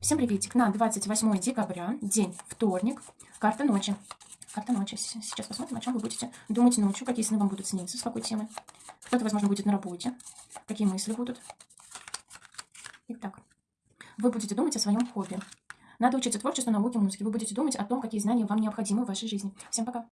Всем приветик. На 28 декабря, день вторник, карта ночи. Карта ночи. Сейчас посмотрим, о чем вы будете думать ночью, какие сны вам будут сниться, с какой темы. Кто-то, возможно, будет на работе, какие мысли будут. Итак, вы будете думать о своем хобби. Надо учиться творчеству, науке, музыке. Вы будете думать о том, какие знания вам необходимы в вашей жизни. Всем пока.